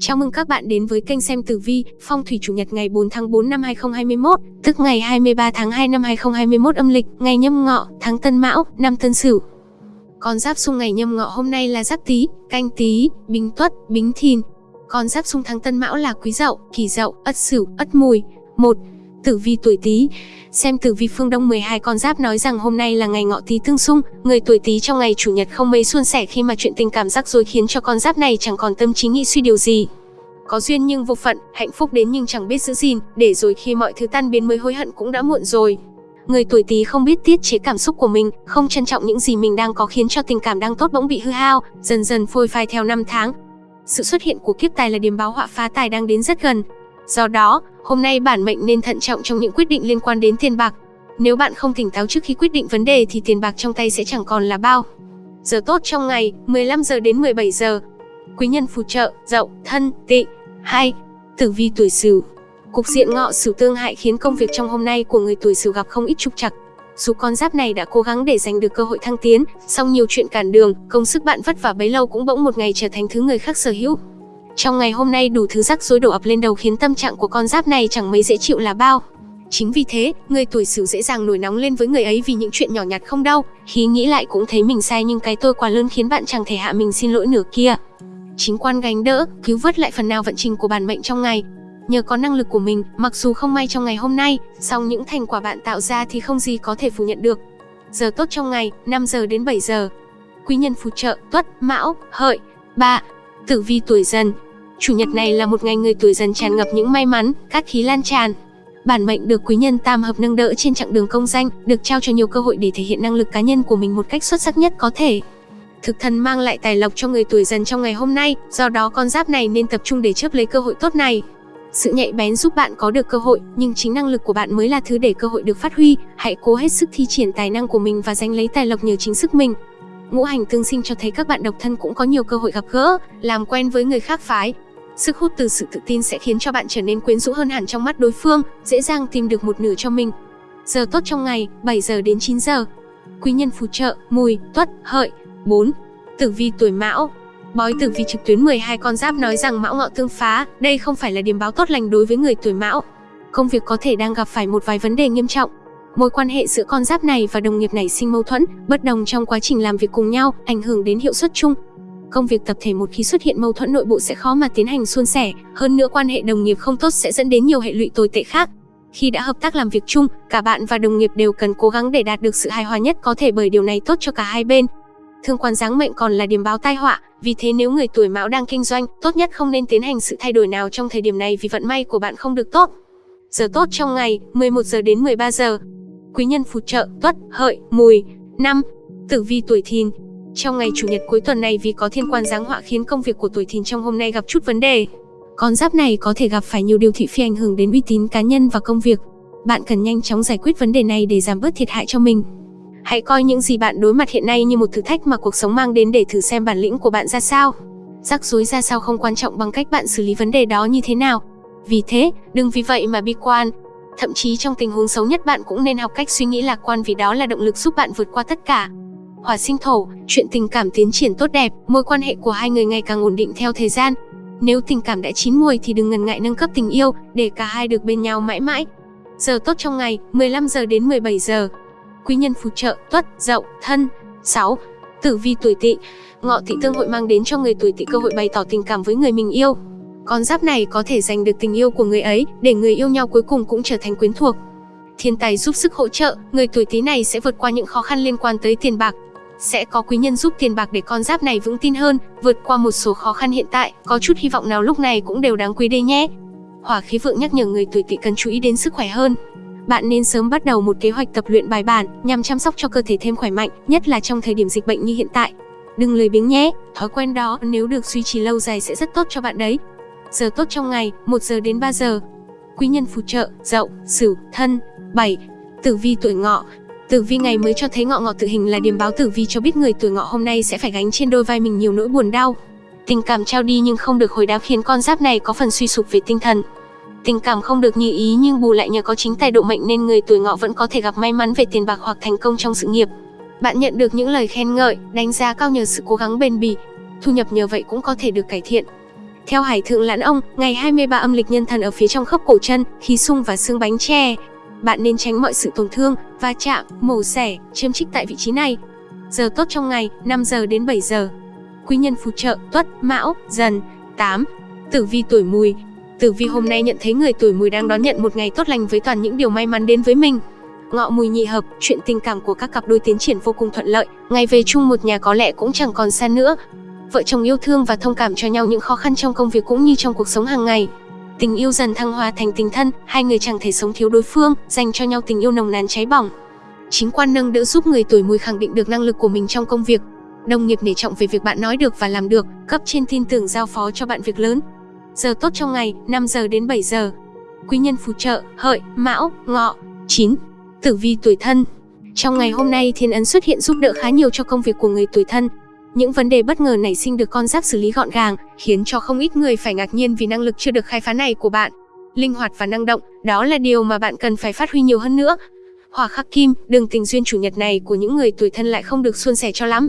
Chào mừng các bạn đến với kênh xem tử vi, phong thủy chủ nhật ngày 4 tháng 4 năm 2021, tức ngày 23 tháng 2 năm 2021 âm lịch, ngày nhâm ngọ, tháng Tân Mão, năm Tân Sửu. Con giáp xung ngày nhâm ngọ hôm nay là Giáp Tý, Canh Tý, Bính Tuất, Bính Thìn. Con giáp xung tháng Tân Mão là Quý Dậu, Kỷ Dậu, Ất Sửu, Ất Mùi. 1. Tử vi tuổi Tý. Xem tử vi phương Đông 12 con giáp nói rằng hôm nay là ngày ngọ Tý tương xung, người tuổi Tý trong ngày chủ nhật không mấy suôn sẻ khi mà chuyện tình cảm rắc rối khiến cho con giáp này chẳng còn tâm trí nghĩ suy điều gì. Có duyên nhưng vô phận, hạnh phúc đến nhưng chẳng biết giữ gìn, để rồi khi mọi thứ tan biến mới hối hận cũng đã muộn rồi. Người tuổi Tý không biết tiết chế cảm xúc của mình, không trân trọng những gì mình đang có khiến cho tình cảm đang tốt bỗng bị hư hao, dần dần phôi phai theo năm tháng. Sự xuất hiện của kiếp tài là điểm báo họa phá tài đang đến rất gần. Do đó, hôm nay bản mệnh nên thận trọng trong những quyết định liên quan đến tiền bạc. Nếu bạn không tỉnh táo trước khi quyết định vấn đề thì tiền bạc trong tay sẽ chẳng còn là bao. Giờ tốt trong ngày, 15 giờ đến 17 giờ. Quý nhân phù trợ, dậu, thân, tị. 2. Tử vi tuổi Sửu. Cục diện ngọ Sửu tương hại khiến công việc trong hôm nay của người tuổi Sửu gặp không ít trục trặc. Dù con giáp này đã cố gắng để giành được cơ hội thăng tiến, song nhiều chuyện cản đường, công sức bạn vất vả bấy lâu cũng bỗng một ngày trở thành thứ người khác sở hữu. Trong ngày hôm nay đủ thứ rắc rối đổ ập lên đầu khiến tâm trạng của con giáp này chẳng mấy dễ chịu là bao. Chính vì thế, người tuổi Sửu dễ dàng nổi nóng lên với người ấy vì những chuyện nhỏ nhặt không đau khi nghĩ lại cũng thấy mình sai nhưng cái tôi quá lớn khiến bạn chẳng thể hạ mình xin lỗi nửa kia. Chính quan gánh đỡ, cứu vớt lại phần nào vận trình của bản mệnh trong ngày. Nhờ có năng lực của mình, mặc dù không may trong ngày hôm nay, song những thành quả bạn tạo ra thì không gì có thể phủ nhận được. Giờ tốt trong ngày, 5 giờ đến 7 giờ. Quý nhân phù trợ, tuất, mão, hợi. 3. Tử vi tuổi dần, Chủ nhật này là một ngày người tuổi dần tràn ngập những may mắn, cát khí lan tràn. Bản mệnh được quý nhân tam hợp nâng đỡ trên chặng đường công danh, được trao cho nhiều cơ hội để thể hiện năng lực cá nhân của mình một cách xuất sắc nhất có thể. Thực thần mang lại tài lộc cho người tuổi dần trong ngày hôm nay, do đó con giáp này nên tập trung để chớp lấy cơ hội tốt này. Sự nhạy bén giúp bạn có được cơ hội, nhưng chính năng lực của bạn mới là thứ để cơ hội được phát huy. Hãy cố hết sức thi triển tài năng của mình và giành lấy tài lộc nhờ chính sức mình. Ngũ hành tương sinh cho thấy các bạn độc thân cũng có nhiều cơ hội gặp gỡ, làm quen với người khác phái, Sức hút từ sự tự tin sẽ khiến cho bạn trở nên quyến rũ hơn hẳn trong mắt đối phương, dễ dàng tìm được một nửa cho mình. Giờ tốt trong ngày, 7 giờ đến 9 giờ. Quý nhân phù trợ, mùi, tuất, hợi. 4. Tử vi tuổi mão, Bói tử vi trực tuyến 12 con giáp nói rằng mão ngọ tương phá, đây không phải là điểm báo tốt lành đối với người tuổi mão. Công việc có thể đang gặp phải một vài vấn đề nghiêm trọng. Mối quan hệ giữa con giáp này và đồng nghiệp nảy sinh mâu thuẫn, bất đồng trong quá trình làm việc cùng nhau, ảnh hưởng đến hiệu suất chung công việc tập thể một khi xuất hiện mâu thuẫn nội bộ sẽ khó mà tiến hành suôn sẻ, hơn nữa quan hệ đồng nghiệp không tốt sẽ dẫn đến nhiều hệ lụy tồi tệ khác. Khi đã hợp tác làm việc chung, cả bạn và đồng nghiệp đều cần cố gắng để đạt được sự hài hòa nhất có thể bởi điều này tốt cho cả hai bên. Thương quan giáng mệnh còn là điểm báo tai họa, vì thế nếu người tuổi Mão đang kinh doanh, tốt nhất không nên tiến hành sự thay đổi nào trong thời điểm này vì vận may của bạn không được tốt. Giờ tốt trong ngày, 11 giờ đến 13 giờ. Quý nhân phù trợ, Tuất, Hợi, Mùi. năm Tử vi tuổi Thìn, trong ngày chủ nhật cuối tuần này vì có thiên quan giáng họa khiến công việc của tuổi thìn trong hôm nay gặp chút vấn đề. Con giáp này có thể gặp phải nhiều điều thị phi ảnh hưởng đến uy tín cá nhân và công việc. Bạn cần nhanh chóng giải quyết vấn đề này để giảm bớt thiệt hại cho mình. Hãy coi những gì bạn đối mặt hiện nay như một thử thách mà cuộc sống mang đến để thử xem bản lĩnh của bạn ra sao. Rắc rối ra sao không quan trọng bằng cách bạn xử lý vấn đề đó như thế nào. Vì thế, đừng vì vậy mà bi quan. Thậm chí trong tình huống xấu nhất bạn cũng nên học cách suy nghĩ lạc quan vì đó là động lực giúp bạn vượt qua tất cả hỏa sinh thổ, chuyện tình cảm tiến triển tốt đẹp, mối quan hệ của hai người ngày càng ổn định theo thời gian. Nếu tình cảm đã chín mùi thì đừng ngần ngại nâng cấp tình yêu để cả hai được bên nhau mãi mãi. Giờ tốt trong ngày, 15 giờ đến 17 giờ. Quý nhân phù trợ, tuất, dậu, thân. 6. Tử vi tuổi tỵ, ngọ tỵ tương hội mang đến cho người tuổi tỵ cơ hội bày tỏ tình cảm với người mình yêu. Con giáp này có thể giành được tình yêu của người ấy, để người yêu nhau cuối cùng cũng trở thành quyến thuộc. Thiên tài giúp sức hỗ trợ, người tuổi Tý này sẽ vượt qua những khó khăn liên quan tới tiền bạc, sẽ có quý nhân giúp tiền bạc để con giáp này vững tin hơn, vượt qua một số khó khăn hiện tại, có chút hy vọng nào lúc này cũng đều đáng quý đây nhé. Hỏa khí vượng nhắc nhở người tuổi tỵ cần chú ý đến sức khỏe hơn. Bạn nên sớm bắt đầu một kế hoạch tập luyện bài bản nhằm chăm sóc cho cơ thể thêm khỏe mạnh, nhất là trong thời điểm dịch bệnh như hiện tại. Đừng lười biếng nhé, thói quen đó nếu được duy trì lâu dài sẽ rất tốt cho bạn đấy. Giờ tốt trong ngày, 1 giờ đến 3 giờ. Quý nhân phù trợ, Dậu, Sửu, Thân. 7. Tử vi tuổi Ngọ, Tử vi ngày mới cho thấy ngọ ngọ tự hình là điểm báo tử vi cho biết người tuổi ngọ hôm nay sẽ phải gánh trên đôi vai mình nhiều nỗi buồn đau. Tình cảm trao đi nhưng không được hồi đáp khiến con giáp này có phần suy sụp về tinh thần. Tình cảm không được như ý nhưng bù lại nhờ có chính tài độ mệnh nên người tuổi ngọ vẫn có thể gặp may mắn về tiền bạc hoặc thành công trong sự nghiệp. Bạn nhận được những lời khen ngợi, đánh giá cao nhờ sự cố gắng bền bỉ. Thu nhập nhờ vậy cũng có thể được cải thiện. Theo Hải Thượng Lãn Ông, ngày 23 âm lịch nhân thần ở phía trong khớp cổ chân, khí sung và xương bánh tre. Bạn nên tránh mọi sự tổn thương, va chạm, mổ xẻ, chiếm trích tại vị trí này. Giờ tốt trong ngày, 5 giờ đến 7 giờ. Quý nhân phù trợ, tuất, mão, dần. 8. Tử vi tuổi mùi, Tử vi hôm nay nhận thấy người tuổi mùi đang đón nhận một ngày tốt lành với toàn những điều may mắn đến với mình. Ngọ mùi nhị hợp, chuyện tình cảm của các cặp đôi tiến triển vô cùng thuận lợi, ngày về chung một nhà có lẽ cũng chẳng còn xa nữa. Vợ chồng yêu thương và thông cảm cho nhau những khó khăn trong công việc cũng như trong cuộc sống hàng ngày. Tình yêu dần thăng hoa thành tình thân, hai người chẳng thể sống thiếu đối phương, dành cho nhau tình yêu nồng nàn cháy bỏng. Chính quan nâng đỡ giúp người tuổi mùi khẳng định được năng lực của mình trong công việc. Đồng nghiệp nể trọng về việc bạn nói được và làm được, cấp trên tin tưởng giao phó cho bạn việc lớn, Giờ tốt trong ngày, 5 giờ đến 7 giờ. Quý nhân phù trợ, hợi, mão, ngọ. 9. Tử vi tuổi thân Trong ngày hôm nay thiên ấn xuất hiện giúp đỡ khá nhiều cho công việc của người tuổi thân. Những vấn đề bất ngờ nảy sinh được con giáp xử lý gọn gàng, khiến cho không ít người phải ngạc nhiên vì năng lực chưa được khai phá này của bạn. Linh hoạt và năng động, đó là điều mà bạn cần phải phát huy nhiều hơn nữa. Hỏa khắc kim, đường tình duyên chủ nhật này của những người tuổi thân lại không được suôn sẻ cho lắm.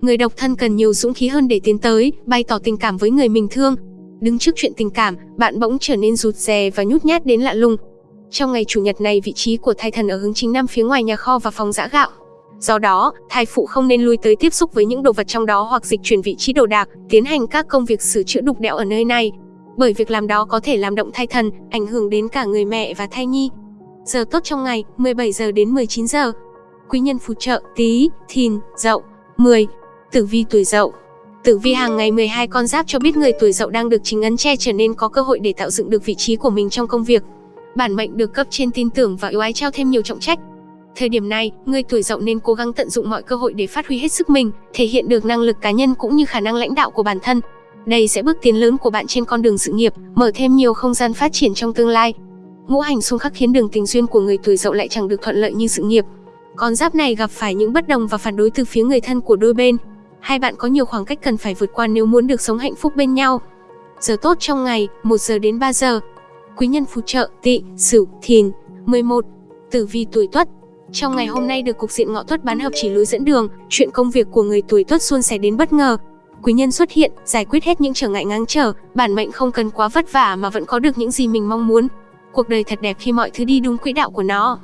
Người độc thân cần nhiều dũng khí hơn để tiến tới, bày tỏ tình cảm với người mình thương, Đứng trước chuyện tình cảm, bạn bỗng trở nên rụt rè và nhút nhát đến lạ lùng. Trong ngày chủ nhật này vị trí của thai thần ở hướng chính nam phía ngoài nhà kho và phòng giã gạo. Do đó, thai phụ không nên lui tới tiếp xúc với những đồ vật trong đó hoặc dịch chuyển vị trí đồ đạc, tiến hành các công việc sửa chữa đục đẽo ở nơi này. Bởi việc làm đó có thể làm động thai thần, ảnh hưởng đến cả người mẹ và thai nhi. Giờ tốt trong ngày, 17 giờ đến 19 giờ. Quý nhân phù trợ, tí, thìn, dậu. 10. Tử vi tuổi dậu Tử vi hàng ngày 12 con giáp cho biết người tuổi dậu đang được chính ấn che trở nên có cơ hội để tạo dựng được vị trí của mình trong công việc. Bản mệnh được cấp trên tin tưởng và yêu ái trao thêm nhiều trọng trách. Thời điểm này, người tuổi dậu nên cố gắng tận dụng mọi cơ hội để phát huy hết sức mình, thể hiện được năng lực cá nhân cũng như khả năng lãnh đạo của bản thân. Đây sẽ bước tiến lớn của bạn trên con đường sự nghiệp, mở thêm nhiều không gian phát triển trong tương lai. Ngũ hành xung khắc khiến đường tình duyên của người tuổi dậu lại chẳng được thuận lợi như sự nghiệp. Con giáp này gặp phải những bất đồng và phản đối từ phía người thân của đôi bên, hai bạn có nhiều khoảng cách cần phải vượt qua nếu muốn được sống hạnh phúc bên nhau. Giờ tốt trong ngày, 1 giờ đến 3 giờ. Quý nhân phù trợ, tỵ, sửu, thìn. 11. Tử vi tuổi tuất, trong ngày hôm nay được cục diện ngọ tuất bán hợp chỉ lối dẫn đường, chuyện công việc của người tuổi tuất xuân sẻ đến bất ngờ. Quý nhân xuất hiện, giải quyết hết những trở ngại ngang trở, bản mệnh không cần quá vất vả mà vẫn có được những gì mình mong muốn. Cuộc đời thật đẹp khi mọi thứ đi đúng quỹ đạo của nó.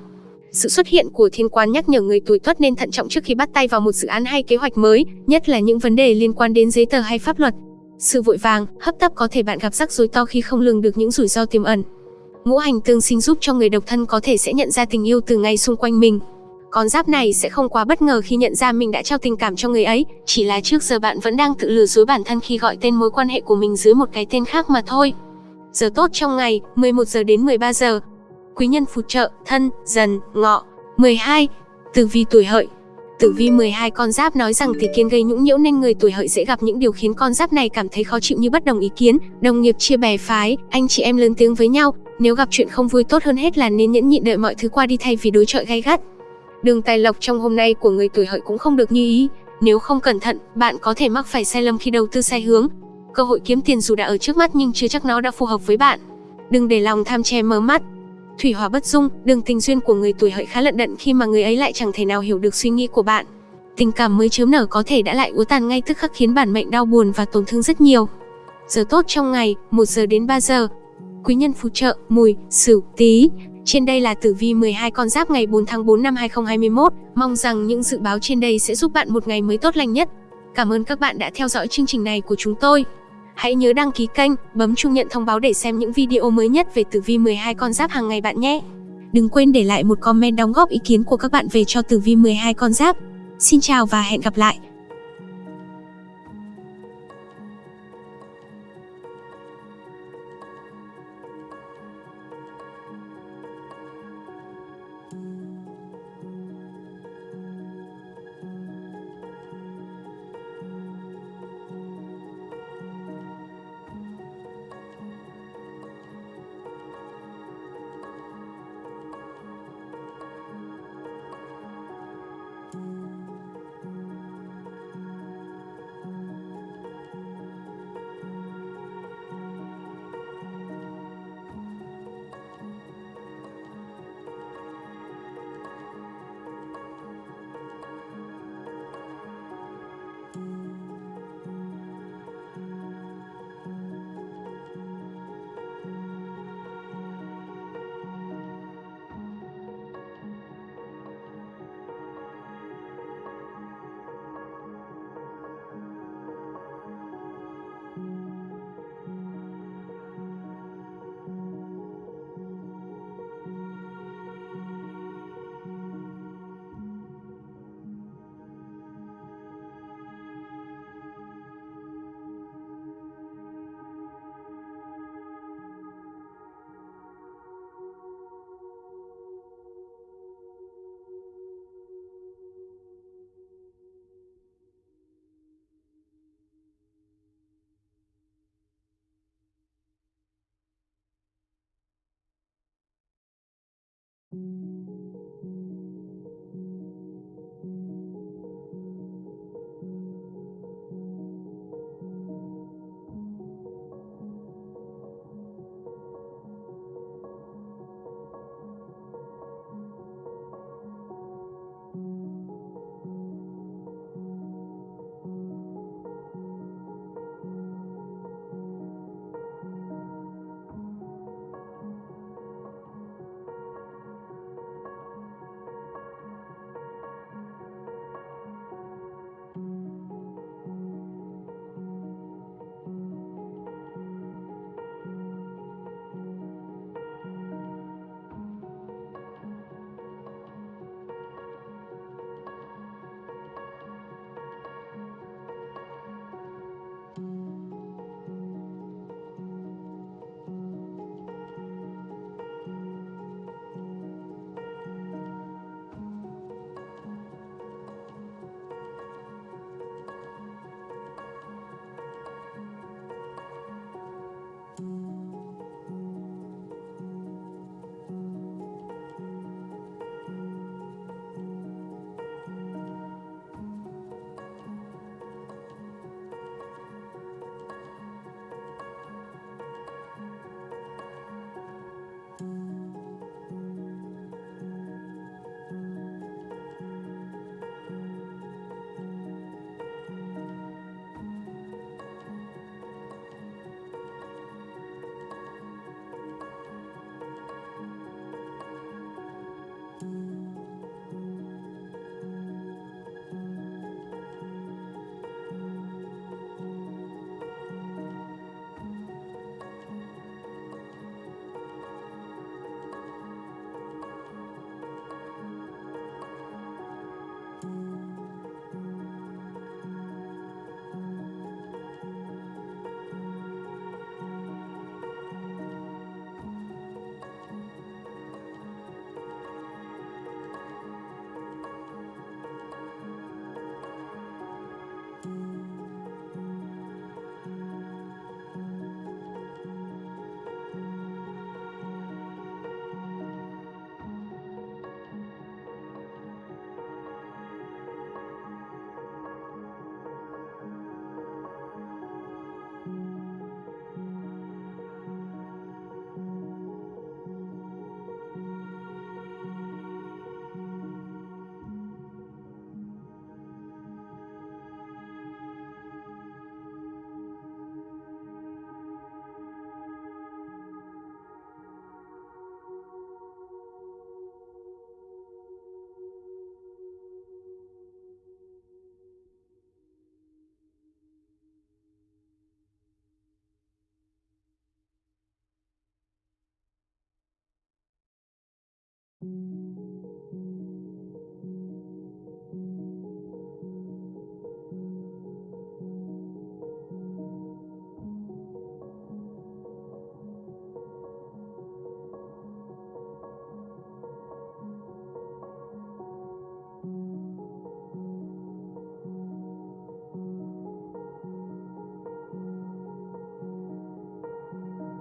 Sự xuất hiện của thiên quan nhắc nhở người tuổi tuất nên thận trọng trước khi bắt tay vào một dự án hay kế hoạch mới, nhất là những vấn đề liên quan đến giấy tờ hay pháp luật. Sự vội vàng, hấp tấp có thể bạn gặp rắc rối to khi không lường được những rủi ro tiềm ẩn. Ngũ hành tương sinh giúp cho người độc thân có thể sẽ nhận ra tình yêu từ ngay xung quanh mình. Con giáp này sẽ không quá bất ngờ khi nhận ra mình đã trao tình cảm cho người ấy, chỉ là trước giờ bạn vẫn đang tự lừa dối bản thân khi gọi tên mối quan hệ của mình dưới một cái tên khác mà thôi. Giờ tốt trong ngày, 11 giờ đến 13 giờ, quý nhân phù trợ, thân, dần, ngọ. 12. Tử vi tuổi hợi Tử vi 12 con giáp nói rằng tỷ kiến gây nhũng nhiễu nên người tuổi hợi dễ gặp những điều khiến con giáp này cảm thấy khó chịu như bất đồng ý kiến, đồng nghiệp chia bè phái, anh chị em lớn tiếng với nhau. Nếu gặp chuyện không vui tốt hơn hết là nên nhẫn nhịn đợi mọi thứ qua đi thay vì đối chọi gay gắt. Đường tài lộc trong hôm nay của người tuổi hợi cũng không được như ý. Nếu không cẩn thận, bạn có thể mắc phải sai lầm khi đầu tư sai hướng. Cơ hội kiếm tiền dù đã ở trước mắt nhưng chưa chắc nó đã phù hợp với bạn. Đừng để lòng tham che mờ mắt, Thủy hỏa bất dung, đường tình duyên của người tuổi hợi khá lận đận khi mà người ấy lại chẳng thể nào hiểu được suy nghĩ của bạn. Tình cảm mới chớm nở có thể đã lại úa tàn ngay tức khắc khiến bản mệnh đau buồn và tổn thương rất nhiều. Giờ tốt trong ngày, 1 giờ đến 3 giờ. Quý nhân phù trợ, mùi, sửu, tí. Trên đây là tử vi 12 con giáp ngày 4 tháng 4 năm 2021. Mong rằng những dự báo trên đây sẽ giúp bạn một ngày mới tốt lành nhất. Cảm ơn các bạn đã theo dõi chương trình này của chúng tôi. Hãy nhớ đăng ký kênh, bấm chuông nhận thông báo để xem những video mới nhất về tử vi 12 con giáp hàng ngày bạn nhé. Đừng quên để lại một comment đóng góp ý kiến của các bạn về cho tử vi 12 con giáp. Xin chào và hẹn gặp lại.